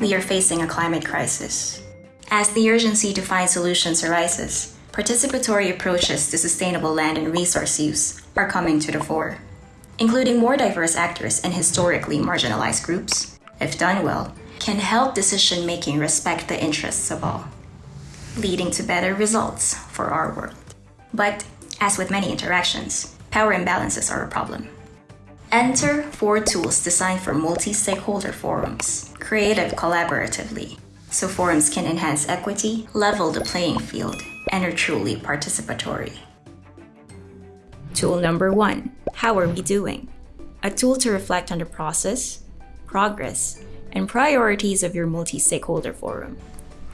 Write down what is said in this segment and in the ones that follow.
we are facing a climate crisis. As the urgency to find solutions arises, participatory approaches to sustainable land and resource use are coming to the fore. Including more diverse actors and historically marginalized groups, if done well, can help decision making respect the interests of all, leading to better results for our world. But, as with many interactions, power imbalances are a problem. Enter four tools designed for multi stakeholder forums, created collaboratively, so forums can enhance equity, level the playing field, and are truly participatory. Tool number one How are we doing? A tool to reflect on the process, progress, and priorities of your multi stakeholder forum.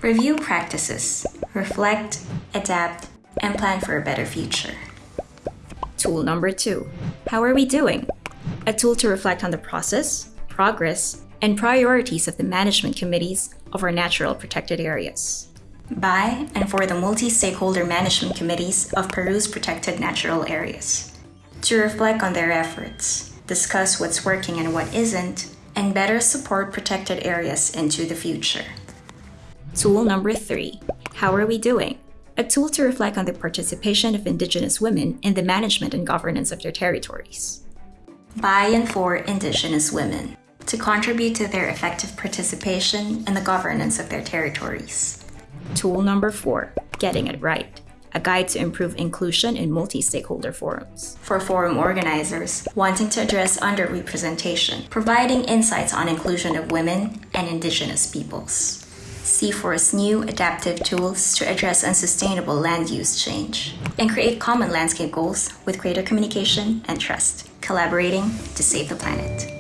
Review practices, reflect, adapt, and plan for a better future. Tool number two How are we doing? A tool to reflect on the process, progress, and priorities of the management committees of our natural protected areas. By and for the multi stakeholder management committees of Peru's protected natural areas. To reflect on their efforts, discuss what's working and what isn't, and better support protected areas into the future. Tool number three How are we doing? A tool to reflect on the participation of Indigenous women in the management and governance of their territories. By and for Indigenous women to contribute to their effective participation in the governance of their territories. Tool number four Getting It Right. A guide to improve inclusion in multi stakeholder forums. For forum organizers wanting to address underrepresentation, providing insights on inclusion of women and indigenous peoples. CIFOR's new adaptive tools to address unsustainable land use change and create common landscape goals with greater communication and trust, collaborating to save the planet.